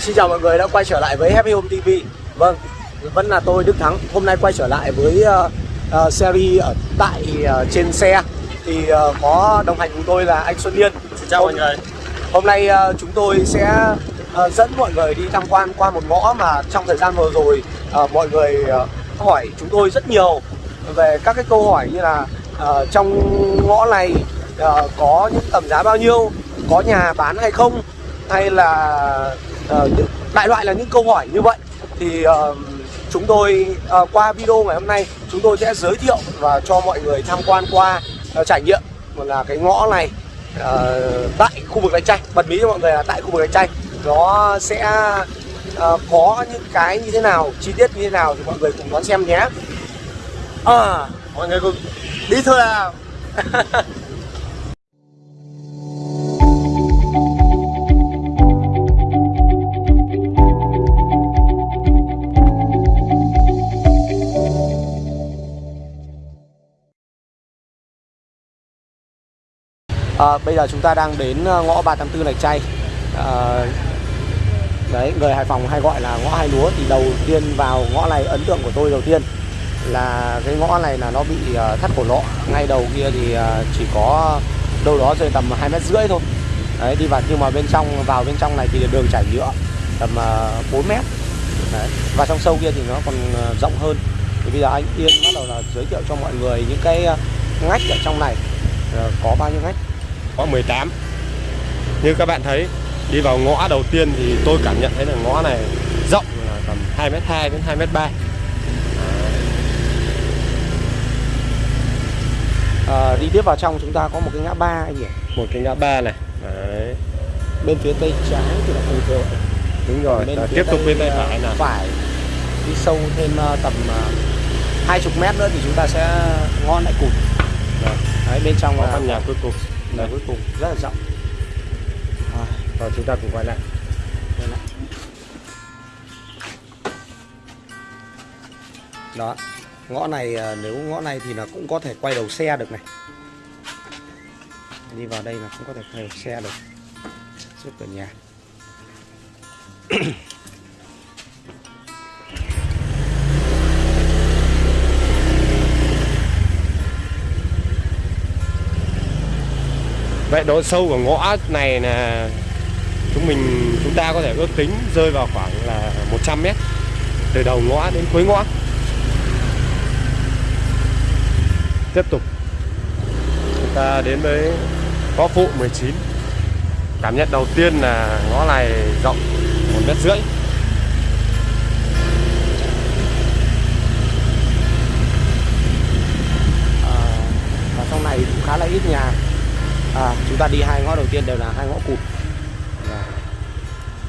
Xin chào mọi người đã quay trở lại với Happy Home TV Vâng, vẫn là tôi Đức Thắng. Hôm nay quay trở lại với uh, uh, series ở tại uh, trên xe. Thì uh, có đồng hành cùng tôi là anh Xuân Liên Xin chào mọi người. Hôm nay uh, chúng tôi sẽ uh, dẫn mọi người đi tham quan qua một ngõ mà trong thời gian vừa rồi uh, Mọi người uh, hỏi chúng tôi rất nhiều về các cái câu hỏi như là uh, Trong ngõ này uh, có những tầm giá bao nhiêu Có nhà bán hay không Hay là uh, đại loại là những câu hỏi như vậy. Thì uh, chúng tôi uh, qua video ngày hôm nay chúng tôi sẽ giới thiệu và cho mọi người tham quan qua uh, trải nghiệm là cái ngõ này uh, tại khu vực lạch tray bật mí cho mọi người là tại khu vực lạch tray nó sẽ uh, có những cái như thế nào chi tiết như thế nào thì mọi người cùng đón xem nhé. À, mọi người cùng. đi thôi nào à, Bây giờ chúng ta đang đến ờ, ngõ 384 Lạch chay. À, Đấy, người Hải Phòng hay gọi là ngõ hai lúa Thì đầu tiên vào ngõ này ấn tượng của tôi đầu tiên Là cái ngõ này là nó bị thắt cổ lọ. Ngay đầu kia thì chỉ có đâu đó rơi tầm hai mét rưỡi thôi. Đấy, đi vào nhưng mà bên trong vào bên trong này thì đường trải nhựa tầm 4 mét. Đấy. Và trong sâu kia thì nó còn rộng hơn. Thì bây giờ anh Yên bắt đầu là giới thiệu cho mọi người những cái ngách ở trong này. Có bao nhiêu ngách? Có 18 Như các bạn thấy Đi vào ngõ đầu tiên thì tôi cảm nhận thấy là ngõ này rộng là tầm 2m2 đến 2m3 à, Đi tiếp vào trong chúng ta có một cái ngã ba anh nhỉ? Một cái ngã ba này Đấy. Bên phía tây trái thì là không thường Đúng rồi, bên tiếp tục bên tay phải nào. Phải. Đi sâu thêm uh, tầm uh, 20 mét nữa thì chúng ta sẽ ngon lại cụt. Đấy, bên trong có là căn nhà cuối cùng là cuối cùng rất là rộng. À, rồi chúng ta cùng quay lại. Quay lại. đó ngõ này à, nếu ngõ này thì là cũng có thể quay đầu xe được này. Đi vào đây là cũng có thể quay đầu xe được. Trước cửa nhà. Vậy độ sâu của ngõ này là chúng mình chúng ta có thể ước tính rơi vào khoảng là 100 mét từ đầu ngõ đến cuối ngõ. Tiếp tục chúng ta đến với ngõ phụ 19. Cảm nhận đầu tiên là ngõ này rộng một mét rưỡi. à, và trong này cũng khá là ít nhà à, chúng ta đi hai ngõ đầu tiên đều là hai ngõ cụt Đó.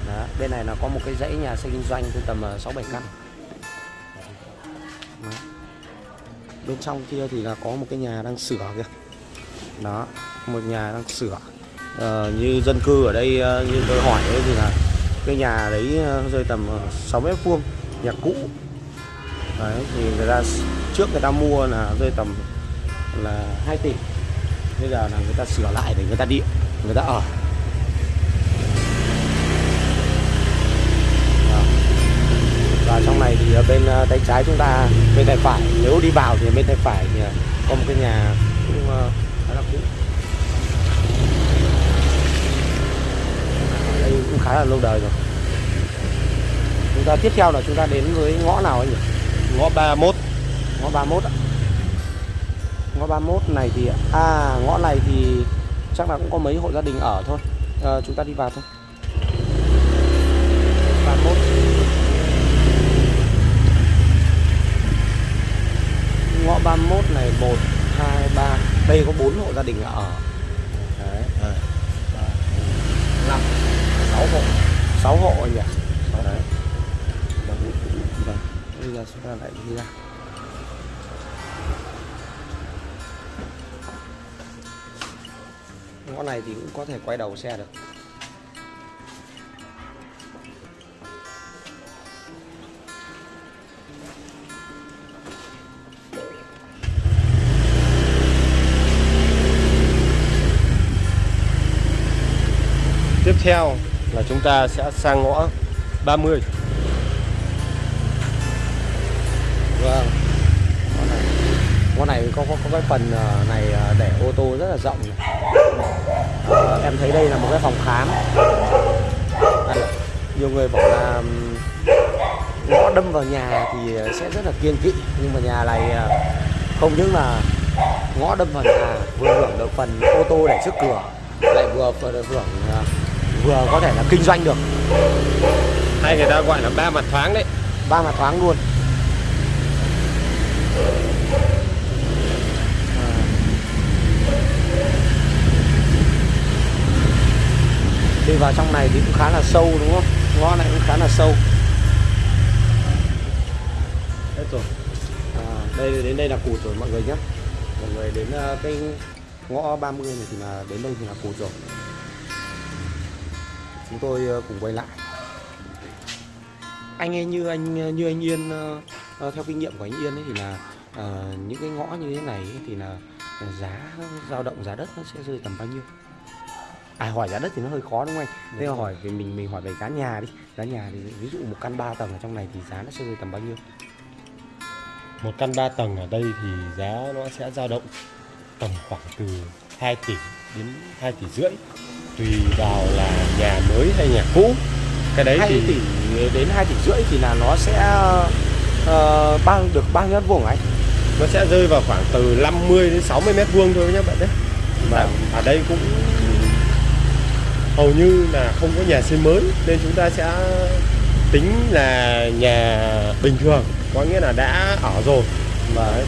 Đó. bên này là có một cái dãy nhà xây kinh doanh từ tầm ờ, sáu bảy căn Đó. bên trong kia thì là có một cái nhà đang sửa kìa đó một nhà đang sửa ờ, như dân cư ở đây ờ, như tôi hỏi đấy thì là cái nhà đấy ờ, rơi tầm 6 mét vuông nhà cũ đấy thì người ta trước người ta mua là rơi tầm là 2 tỷ bây giờ là người ta sửa lại để người ta điện người ta ở. Và trong này thì bên ờ, tay trái chúng ta bên tay phải nếu đi vào thì bên tay phải thì có một cái nhà cũng ờ, khá là cũ. Đây cũng khá là lâu đời rồi. Chúng ta tiếp theo là chúng ta đến với ngõ nào anh nhỉ? Ngõ 31. ngõ 31 ạ ngõ 31 này thì à ngõ này thì chắc là cũng có mấy hộ gia đình ở thôi. À, chúng ta đi vào thôi. 31 ngõ 31 này 1 2 3 đây có 4 hộ gia đình ở. Đấy. 5 6 hộ. 6 hộ anh nhỉ? Đấy. Vâng bây giờ chúng ta lại đi ra. Ngõ này thì cũng có thể quay đầu xe được Tiếp theo là chúng ta sẽ sang ngõ 30 Vâng. ngõ này, này có, có có cái phần à, này à, ô tô rất là rộng. Ờ, em thấy đây là một cái phòng khám. Đây, nhiều người bảo là ngõ đâm vào nhà thì sẽ rất là kiên kỵ nhưng mà nhà này ờ, không những là ngõ đâm vào nhà vừa hưởng được phần ô tô để trước cửa lại vừa vừa hưởng ờ, vừa có thể là kinh doanh được hay người ta gọi là ba mặt thoáng đấy ba mặt thoáng luôn vào trong này thì cũng khá là sâu đúng không? Ngõ này cũng khá là sâu. Hết rồi. À, đây đến đây là cụt rồi mọi người nhé. Mọi người đến à, cái ngõ 30 này thì là đến đây thì là cụt rồi. Chúng tôi à, cùng quay lại. Anh ấy như anh à, như anh Yên theo kinh nghiệm của anh Yên ấy thì là uh, những cái ngõ như thế này ấy thì là giá dao động giá đất nó sẽ rơi tầm bao nhiêu? À hỏi giá đất thì nó hơi khó đúng không anh? Thế hỏi thì mình mình hỏi về giá nhà đi. Giá nhà thì ví dụ một căn 3 tầng ở trong này thì giá nó sẽ rơi tầm bao nhiêu? Một căn 3 tầng ở đây thì giá nó sẽ dao động tầm khoảng từ 2 tỷ đến 2 tỷ rưỡi. Tùy vào là nhà mới hay nhà cũ. Cái đấy 2 thì tỷ đến 2 tỷ rưỡi thì là nó sẽ ờ, bao được bao nhiêu mét vuông anh? Nó sẽ rơi vào khoảng từ 50 đến 60 mét vuông thôi nhé bạn đấy Vâng. ở đây cũng hầu như là không có nhà xây mới nên chúng ta sẽ tính là nhà bình thường có nghĩa là đã ở rồi và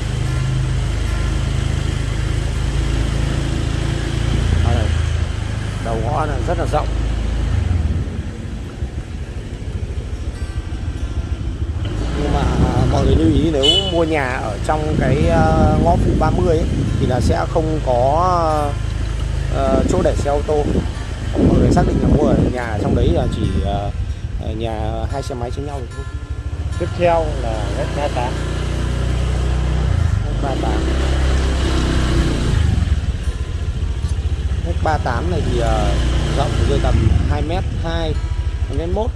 Đầu ngõ là rất là rộng. Nhưng mà à, mọi người lưu ý nếu mua nhà ở trong cái à, ngõ phụ 30 ấy, thì là sẽ không có à, chỗ để xe ô tô. Xác định là mua ở nhà trong đấy là chỉ à, à, nhà hai xe máy trên nhau thôi. tiếp theo là ngách 38 Ngách 38 Ngách 38 này thì ờ, rộng rơi tầm 2m2 2m1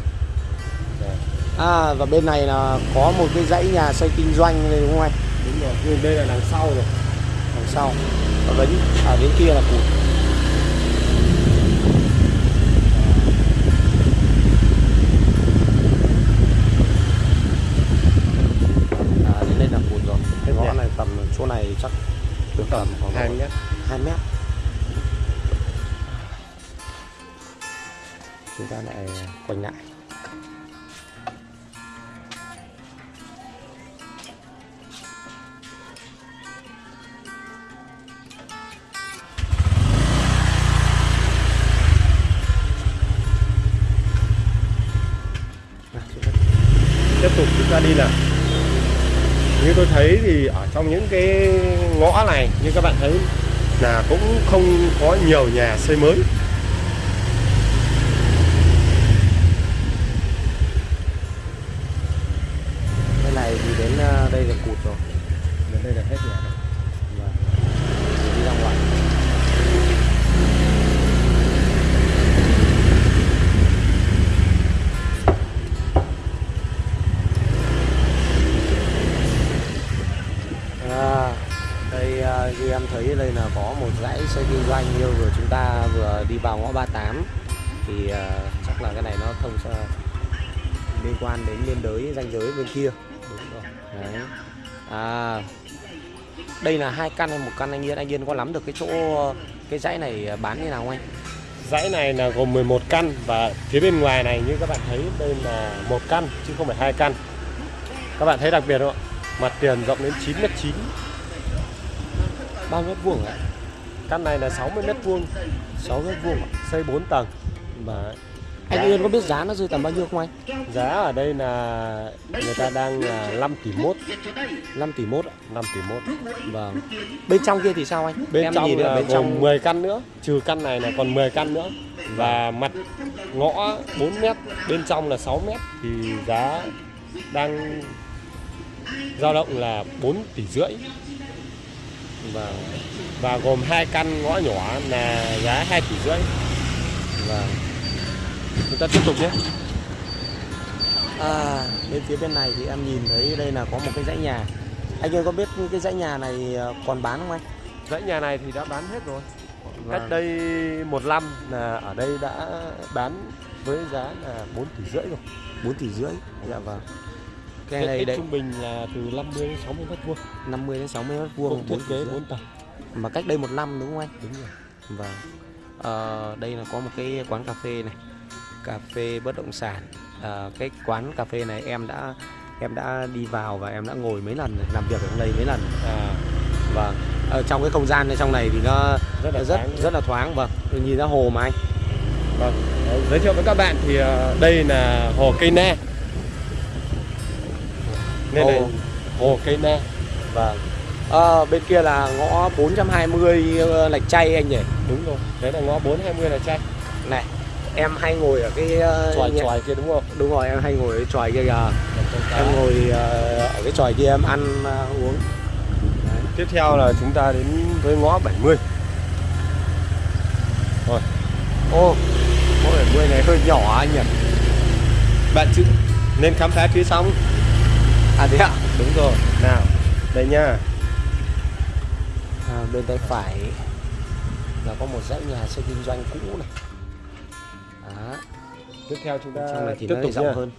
À và bên này là có một cái dãy nhà xây kinh doanh đây đúng không anh? đúng rồi nhưng đây là đằng sau rồi. Đằng sau. Và đến, à, đến kia là cụt tầm khoảng 2 mét. 2 mét. Chúng ta lại quay lại. Tiếp tục chúng ta đi nào như tôi thấy thì ở trong những cái ngõ này, như các bạn thấy là cũng không có nhiều nhà xây mới. Như em thấy đây là có một dãy xe kinh doanh như vừa chúng ta vừa đi vào ngõ 38 thì uh, chắc là cái này nó thông sa liên quan đến biên giới ranh giới bên kia. Đúng rồi. Đấy. À đây là hai căn hay một căn anh Yên. Anh Yên có lắm được cái chỗ cái dãy này bán như nào không anh? Dãy này là gồm 11 căn và phía bên ngoài này như các bạn thấy đây là một căn chứ không phải hai căn. Các bạn thấy đặc biệt không ạ? Mặt tiền rộng đến 9 mét 9 bao mét vuông ạ. Căn này là 60 mét vuông 6 mét vuông xây 4 tầng. Và anh Yên có biết giá nó rơi tầm bao nhiêu không anh? Giá ở đây là người ta đang là 5 tỷ mốt. 5 tỷ mốt ạ 5 tỷ mốt. Vâng. Bên trong kia thì sao anh? Bên em trong là bên trong 10 căn nữa trừ căn này là còn 10 căn nữa. Và mặt ngõ 4 mét bên trong là 6 mét thì giá đang dao động là 4 tỷ rưỡi và và gồm hai căn ngõ nhỏ là giá 2 tỷ rưỡi. Vâng. Chúng ta tiếp tục nhé. À, bên phía bên này thì em nhìn thấy đây là có một cái dãy nhà. Anh ơi có biết cái dãy nhà này ờ, còn bán không anh? Dãy nhà này thì đã bán hết rồi. Vâng. cách đây một năm là ở đây đã bán với giá là 4 tỷ rưỡi rồi. 4 tỷ rưỡi? Dạ vâng cái này đấy trung bình là từ 50 đến 60 mét vuông 50 đến 60 mét vuông thiết 4 tỷ kế rưỡi. 4 tầng mà cách đây một năm đúng không anh đúng rồi Vâng. Ờ, đây là có một cái quán cà phê này, cà phê bất động sản. Ờ, cái quán cà phê này em đã em đã đi vào và em đã ngồi mấy lần, làm việc ở trong đây mấy lần. à, Vâng. Ở trong cái không gian trong này thì nó rất là rất thoáng. rất là thoáng vâng. Nhìn ra hồ mà anh. Vâng. Giới thiệu với các bạn thì ờ, đây là hồ cây na nên Hồ. hồ cây na Vâng. Ờ, bên kia là ngõ 420 ờ, lạch chay anh nhỉ? đúng rồi đấy là ngõ 420 là chay Này, em hay ngồi ở cái ờ, xoài nhà- xoài kia đúng không Đúng rồi, em hay ngồi ở tròi kia kìa. Em ngồi ờ, ở cái tròi kia em ăn uống. tiếp theo là chúng ta đến với ngõ 70 rồi Ô, ngõ 70 này hơi nhỏ anh nhỉ? bạn chữ nên khám phá phía sau À thế ạ? đúng rồi nào đây nha À, bên tay phải là có một dãy nhà xây kinh doanh cũ này. Đó, tiếp theo chúng ta trong này thì tiếp nó tục rộng nha. hơn.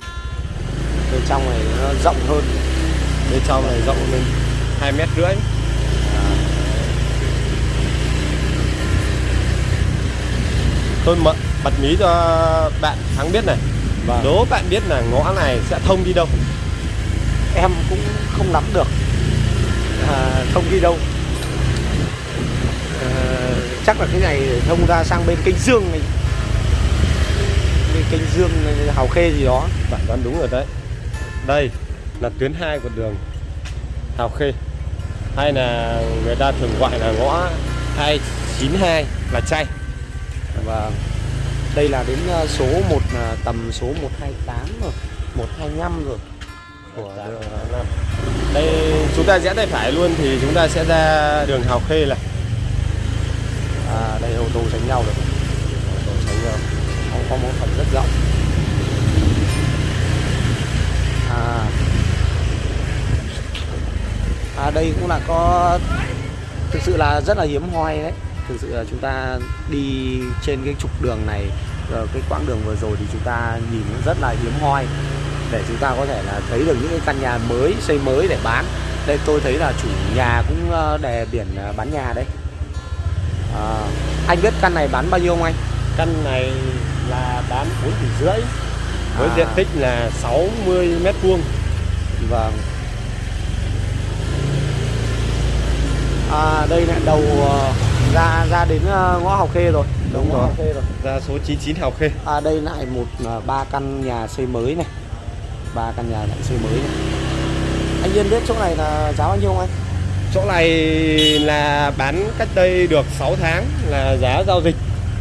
Bên trong này nó rộng hơn. bên trong này rộng lên hai mét rưỡi tôi mở bật mí cho bạn thắng biết này Vâng. đố bạn biết là ngõ này sẽ thông đi đâu em cũng không nắm được à, thông đi đâu. À, chắc là cái này thông ra sang bên kênh Dương này. Bên kênh Dương Hào Khê gì đó. bạn đoán đúng rồi đấy đây là tuyến 2 của đường Hào Khê hay là người ta thường gọi là ngõ 292 là chay Và đây là đến ờ, số 1 tầm số 128 rồi, 125 rồi. Của đường đây chúng ta rẽ tay phải luôn thì chúng ta sẽ ra đường Hào Khê này à, đây ô tô tránh nhau rồi. Đồ tránh nhau. Có, có một phần rất rộng. À, à đây cũng là có thực sự là rất là hiếm hoi đấy. Thực sự là chúng ta đi trên cái trục đường này rồi cái quãng đường vừa rồi thì chúng ta nhìn rất là hiếm hoi để chúng ta có thể là thấy được những cái căn nhà mới xây mới để bán. Đây tôi thấy là chủ nhà cũng ờ, đè biển ờ, bán nhà đấy. À, anh biết căn này bán bao nhiêu không anh? căn này là bán 4 tỷ rưỡi với À. diện tích là 60 mét vuông Vâng. À đây lại đầu ra ra đến ngõ Học Khê rồi. Đúng ngõ rồi. Học Khê rồi. ra số 99 Hào Khê À đây lại một ba căn nhà xây mới này. Ba căn nhà lại xây mới này. Anh Yên biết chỗ này là giá bao nhiêu không anh? chỗ này là bán cách đây được 6 tháng là giá giao dịch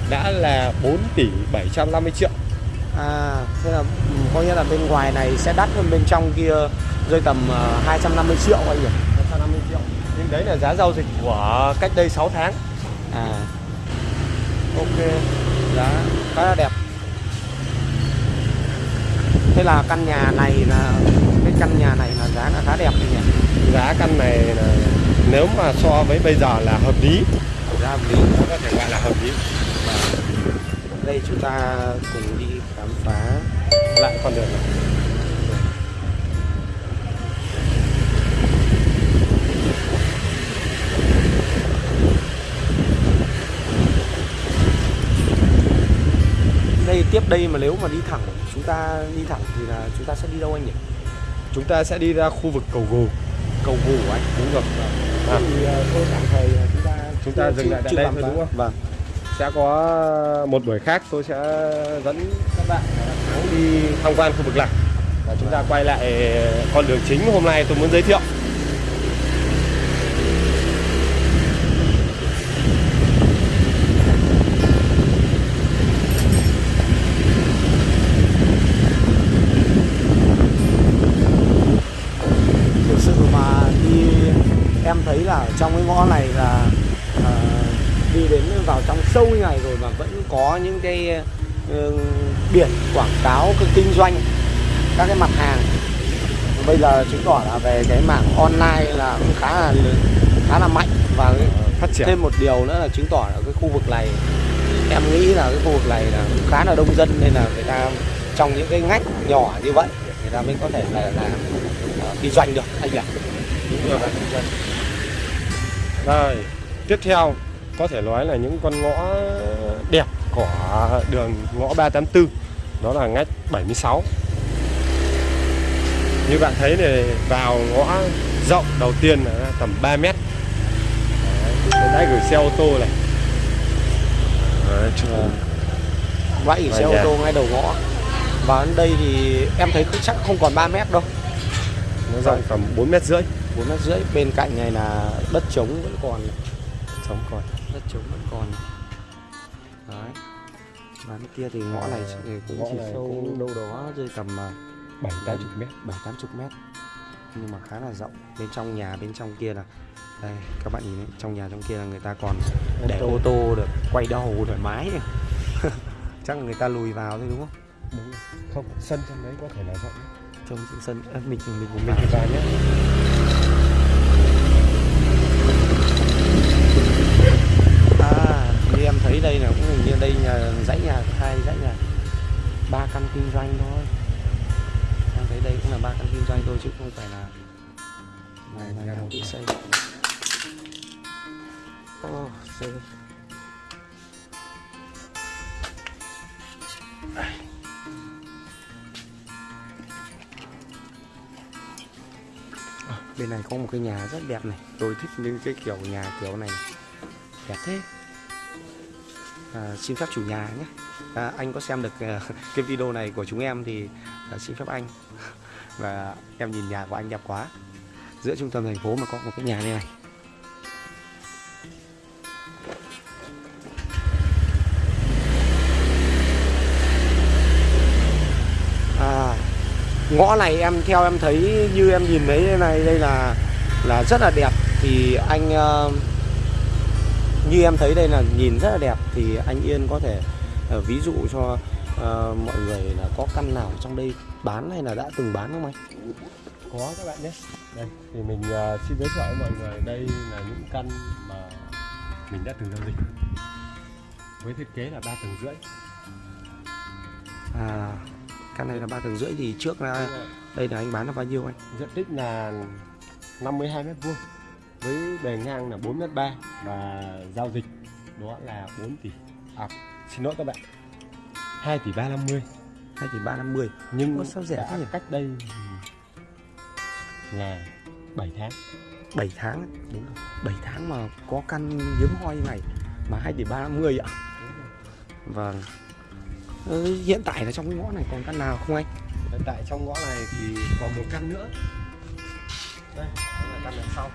đã là 4 tỷ 750 triệu À thế là ừ, có nghĩa là bên ngoài này sẽ đắt hơn bên trong kia rơi tầm ờ, 250 triệu anh nhỉ? 150 triệu nhưng đấy là giá giao dịch của cách đây 6 tháng À. Ok. Giá khá là đẹp. Thế là căn nhà này là cái căn nhà này là giá là khá đẹp nhỉ? giá căn này là nếu mà so với bây giờ là hợp lý Giá hợp lý. nó có thể gọi là hợp lý Đây chúng ta cùng đi khám phá. lại con đường này Đây tiếp đây mà nếu mà đi thẳng chúng ta đi thẳng thì là chúng ta sẽ đi đâu anh nhỉ? chúng ta sẽ đi ra khu vực cầu gù Cầu Gù anh. đúng rồi à, Thì ờ, tôi tạm thời ờ, chúng ta Chúng ta dừng lại tại đây thôi đúng không? Vâng. sẽ có một buổi khác tôi sẽ dẫn các bạn đi tham quan khu vực này và chúng ta quay lại con đường chính hôm nay tôi muốn giới thiệu thực sự mà đi em thấy là ở trong cái ngõ này là ờ, đi đến vào trong sâu như này rồi mà vẫn có những cái ờ, biển quảng cáo cái kinh doanh các cái mặt hàng. Bây giờ chứng tỏ là về cái mảng online là cũng khá là khá là mạnh và phát triển. thêm một điều nữa là chứng tỏ là cái khu vực này em nghĩ là cái khu vực này là cũng khá là đông dân nên là người ta trong những cái ngách nhỏ như vậy người ta mới có thể là làm uh, kinh doanh được anh nhỉ? Đúng rồi. Kinh doanh Rồi, tiếp theo có thể nói là những con ngõ đẹp của đường ngõ 384 đó là ngách 76 như bạn thấy này vào ngõ rộng đầu tiên là tầm 3 mét. Đấy, đã gửi xe ô tô này. Đấy, chụp vậy xe ô tô ngay đầu ngõ. Và đến đây thì em thấy chắc không còn 3 mét đâu. Nó rộng tầm 4 mét rưỡi. Bốn mét rưỡi bên cạnh này là đất trống vẫn còn. Sống còn đất trống vẫn còn. Đấy. Và bên kia thì ngõ này cũng Ngõ chỉ này sâu cũng- đâu đó rơi tầm à, 7 80 mét. bảy tám chục mét. Nhưng mà khá là rộng. Bên trong nhà bên trong kia là đây các bạn nhìn đấy trong nhà trong kia là người ta còn để ô tô được quay đầu thoải mái. Chắc là người ta lùi vào thôi đúng không? Đúng. Rồi. không sân trong đấy có thể là rộng. Trong sân à, mình mình của mình mình vào nhé à như em thấy đây là cũng hình như đây nhà dãy nhà hai, dãy nhà ba căn kinh doanh thôi. Em thấy đây cũng là ba căn kinh doanh thôi chứ không phải là này là nhà tự xây oh xây bên này có một cái nhà rất đẹp này. Tôi thích những cái kiểu nhà kiểu này. Đẹp thế à, xin phép chủ nhà nhé. À, anh có xem được à, cái video này của chúng em thì à, xin phép anh. Và em nhìn nhà của anh đẹp quá. Giữa trung tâm thành phố mà có một cái nhà như này. À, ngõ này em theo em thấy như em nhìn thấy đây này đây là là rất là đẹp. Thì anh uh, như em thấy đây là nhìn rất là đẹp thì anh Yên có thể ờ, ví dụ cho ờ, mọi người là có căn nào trong đây bán hay là đã từng bán không anh? có các bạn nhé. Đây thì mình ờ, xin giới thiệu với mọi người đây là những căn mà mình đã từng giao dịch. Với thiết kế là 3 tầng rưỡi. À, căn này là ba tầng rưỡi thì trước là đây là anh bán là bao nhiêu anh? diện tích là 52 mét vuông với bề ngang là 4 mét 3 và giao dịch đó là 4 tỷ. À xin lỗi các bạn 2 tỷ 350 2 tỷ 350 nhưng Ủa, sao rẻ thế nhỉ? cách đây là 7 tháng. 7 tháng đúng rồi. 7 tháng mà có căn hiếm hoi như này mà 2 tỷ 350 ạ? Vâng. Hiện tại là trong cái ngõ này còn căn nào không anh? Hiện tại trong ngõ này thì còn một căn nữa. Đây là căn đằng sau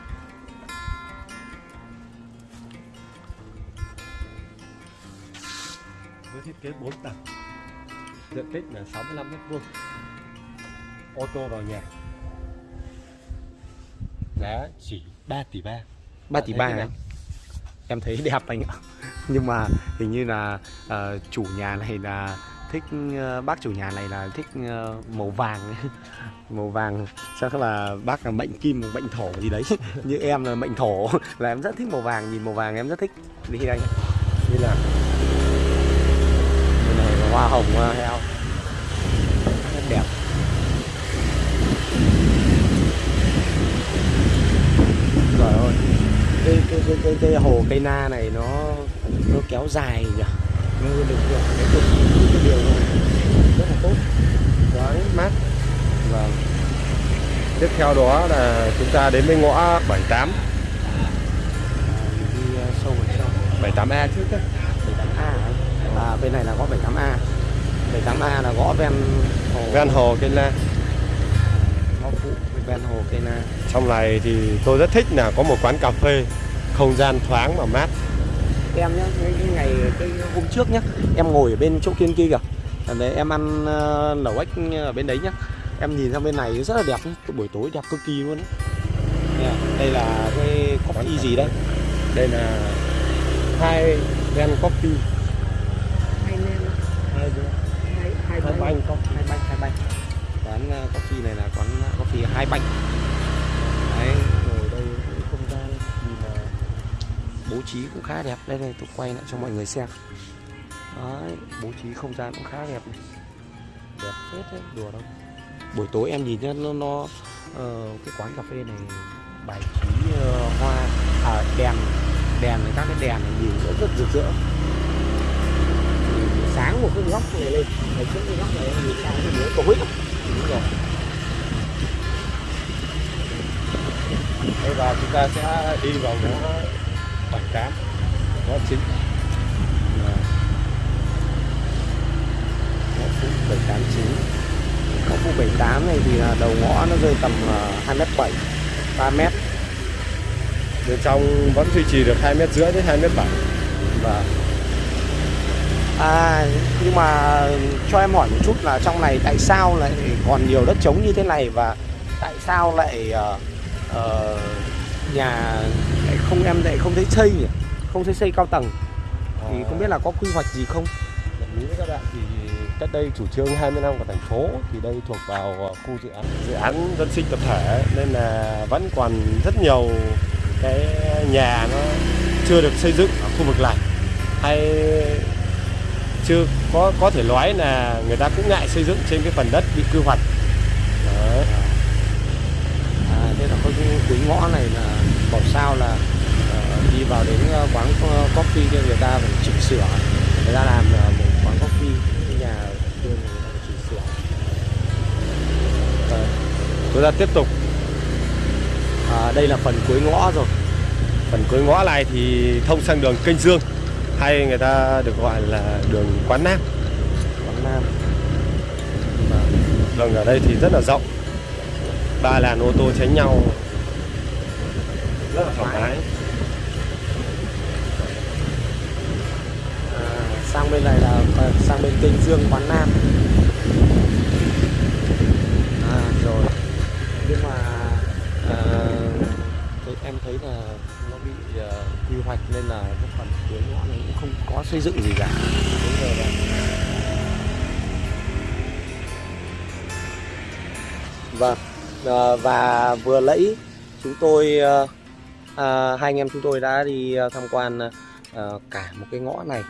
với thiết kế 4 tầng. Diện tích là 65 mét vuông. Ô tô vào nhà. Giá chỉ 3 tỷ 3 3 tỷ Thấy 3 thế anh nào? Em thấy đẹp anh ạ. Nhưng mà hình như là ờ, chủ nhà này là thích ờ, bác chủ nhà này là thích ờ, màu vàng màu vàng chắc là bác là mệnh kim mệnh thổ gì đấy. Như em là mệnh thổ. Là em rất thích màu vàng nhìn màu vàng em rất thích. Đi anh như là hoa hồng heo. Rất đẹp. Trời ơi cái cái cái cái, cái hồ cây na này nó nó kéo dài nhỉ? Nó được được cái cái, cái điều này. Rất là tốt. Đấy mát. Và tiếp theo đó là chúng ta đến với ngõ 78 đi uh, sâu vào trong. 78A trước đấy 78A ấy. à bên này là ngõ 78A 78A là ngõ ven hồ. Ven hồ cây la. Ngõ phụ ven hồ cây na trong này thì tôi rất thích là có một quán cà phê không gian thoáng và mát. Em nhá cái, cái ngày cái hôm trước nhá em ngồi ở bên chỗ kiên kia kìa. Đấy em ăn uh, lẩu ếch ở bên đấy nhá. Em nhìn sang bên này rất là đẹp buổi tối đẹp cực kỳ luôn đây là cái coffee gì đấy đây? Là hai ven coffee hai nem hai hai hai banh bánh hai bánh. Quán coffee này là quán coffee hai bạch đấy rồi đây không gian thì là bố trí cũng khá đẹp. Đây đây tôi quay lại cho mọi người xem. Đấy bố trí không gian cũng khá đẹp này. Đẹp phết đấy đùa đâu. Buổi tối em nhìn nhá nó, nó ờ, cái quán cà phê này bài trí ờ, hoa à, đèn đèn các cái đèn này nhìn rất rất rực rỡ Sáng một cái góc này lên. Này trước cái góc này nhìn sang cái mũi tối đúng rồi. Đây và chúng ta sẽ đi vào ngõ 78 ngõ chính Vâng. ngõ phụ 78 chính ngõ phụ 78 này thì là đầu ngõ nó rơi tầm ờ, 2 mét 7 3 mét. Bên trong vẫn duy trì được 2 mét rưỡi đến 2 mét 7 Vâng. À nhưng mà cho em hỏi một chút là trong này tại sao lại còn nhiều đất trống như thế này và tại sao lại ờ, ờ, nhà lại không em lại không thấy xây nhỉ? Không thấy xây cao tầng thì không biết là có quy hoạch gì không? Với các bạn thì cách đây chủ trương 20 năm của thành phố thì đây thuộc vào ờ, khu dự án dự án dân sinh tập thể nên là vẫn còn rất nhiều cái nhà nó chưa được xây dựng ở khu vực này hay chưa có có thể nói là người ta cũng ngại xây dựng trên cái phần đất bị quy hoạch. Đấy. À, thế là có cái cuối ngõ này là bảo sao là ờ, đi vào đến ờ, quán co- coffee thì người ta phải chỉnh sửa. Người ta làm ờ, một quán coffee cái nhà kia người ta chỉnh sửa. Ờ, chúng ta tiếp tục. À, đây là phần cuối ngõ rồi. Phần cuối ngõ này thì thông sang đường kênh dương hay người ta được gọi là đường quán nam. Quán nam. Đường ở đây thì rất là rộng. Ba làn ô tô tránh nhau. Rất là thoải mái. À, sang bên này là ờ, sang bên kênh dương quán nam. À rồi. Nhưng mà à, tôi, em thấy là bị ờ, quy hoạch nên là cái phần cuối ngõ này cũng không có xây dựng gì cả đúng giờ là Vâng, ờ, và vừa lẫy chúng tôi ờ, à, hai anh em chúng tôi đã đi ờ, tham quan ờ, ờ, cả một cái ngõ này.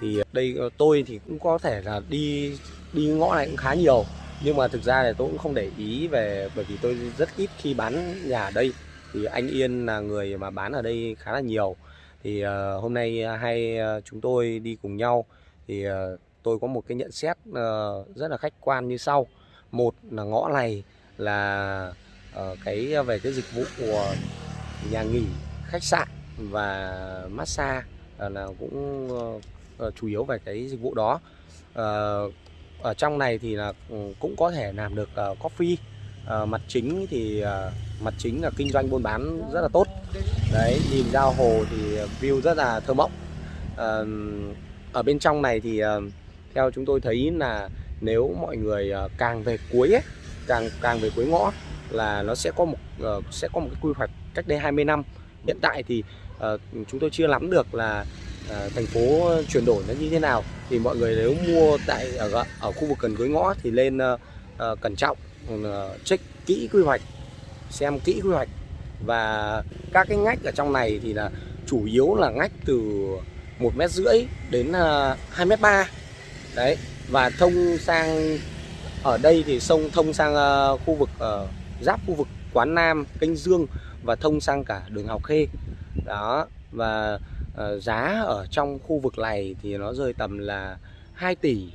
Thì đây tôi thì cũng có thể là đi đi ngõ này cũng khá nhiều, nhưng mà thực ra là tôi cũng không để ý về bởi vì tôi rất ít khi bán nhà ở đây. Thì anh Yên là người mà bán ở đây khá là nhiều. Thì ờ, hôm nay ờ, hai ờ, chúng tôi đi cùng nhau thì tôi có một cái nhận xét rất là khách quan như sau. Một là ngõ này là cái về cái dịch vụ của nhà nghỉ, khách sạn và massage là cũng chủ yếu về cái dịch vụ đó ở trong này thì là ừ, cũng có thể làm được coffee à, mặt chính thì à, mặt chính là kinh doanh buôn bán rất là tốt. Đấy nhìn ra hồ thì view rất là thơ mộng. À, ở bên trong này thì à, theo chúng tôi thấy là nếu mọi người à, càng về cuối ấy, càng càng về cuối ngõ là nó sẽ có một à, sẽ có một cái quy hoạch cách đây 20 năm. Hiện tại thì à, chúng tôi chưa lắm được là à, thành phố chuyển đổi nó như thế nào. Thì mọi người nếu mua tại ở ở khu vực gần cuối ngõ thì lên à, à, cẩn trọng. Ờ, check kỹ quy hoạch xem kỹ quy hoạch và các cái ngách ở trong này thì là chủ yếu là ngách từ một mét rưỡi đến ờ, hai mét ba đấy và thông sang ở đây thì sông thông sang ờ, khu vực giáp khu vực Quán Nam, Kênh Dương và thông sang cả đường Hào Khê. Đó và giá ở trong khu vực này thì nó rơi tầm là 2 tỷ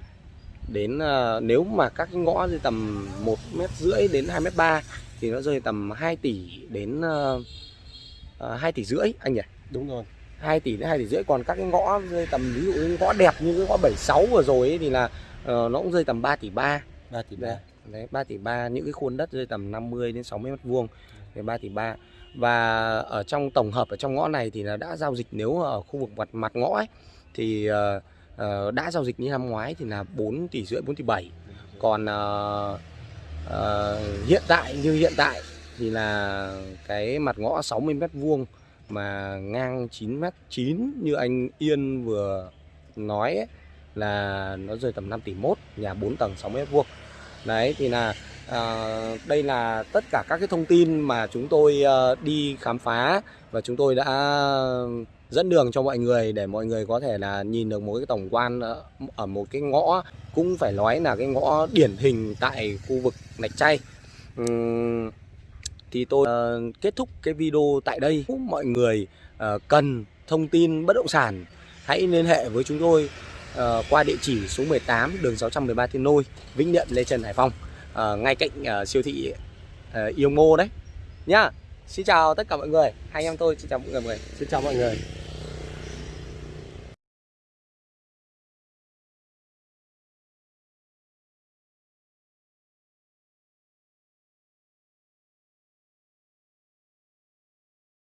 đến ờ, nếu mà các cái ngõ rơi tầm một mét rưỡi đến 2 mét ba thì nó rơi tầm 2 tỷ đến uh, 2 tỷ rưỡi anh nhỉ? đúng rồi. 2 tỷ đến 2 tỷ rưỡi. Còn các cái ngõ rơi tầm ví dụ như ngõ đẹp như cái ngõ 76 vừa rồi ấy, thì là ờ, nó cũng rơi tầm 3 tỷ 3 ba tỷ Đấy, đấy 3 tỷ 3 những cái khuôn đất rơi tầm 50 đến 60 mét vuông. Thì 3 tỷ 3 và ở trong tổng hợp ở trong ngõ này thì là đã giao dịch nếu ở khu vực mặt mặt ngõ ấy thì ờ, ờ, đã giao dịch như năm ngoái thì là 4 tỷ rưỡi 4 tỷ 7 còn uh, uh, hiện tại như hiện tại thì là cái mặt ngõ 60 mét vuông mà ngang 9 mét 9 như anh Yên vừa nói ấy, là nó rơi tầm 5 tỷ 1 nhà 4 tầng 60 mét vuông. Đấy thì là À, đây là tất cả các cái thông tin mà chúng tôi ờ, đi khám phá và chúng tôi đã dẫn đường cho mọi người để mọi người có thể là nhìn được một cái tổng quan ở- một cái ngõ cũng phải nói là cái ngõ điển hình tại khu vực Lạch chay thì tôi ờ, kết thúc cái video tại đây. Mọi người ờ, cần thông tin bất động sản hãy liên hệ với chúng tôi ờ, qua địa chỉ số 18 đường 613 Thiên Nôi, Vĩnh Điện, Lê Trần Hải Phòng, ngay cạnh siêu thị Yêu Mô đấy nhá. Xin chào tất cả mọi người, hai anh em tôi xin chào mọi người. xin chào mọi người